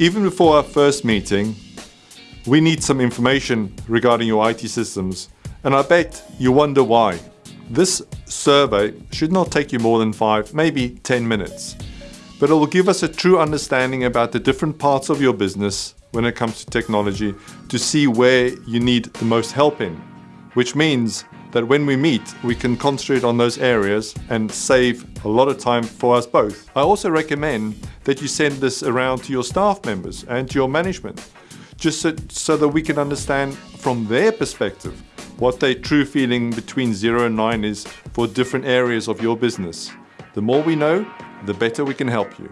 Even before our first meeting, we need some information regarding your IT systems, and I bet you wonder why. This survey should not take you more than 5, maybe 10 minutes, but it will give us a true understanding about the different parts of your business when it comes to technology to see where you need the most help in, which means that when we meet, we can concentrate on those areas and save a lot of time for us both. I also recommend that you send this around to your staff members and to your management, just so, so that we can understand from their perspective what their true feeling between 0 and 9 is for different areas of your business. The more we know, the better we can help you.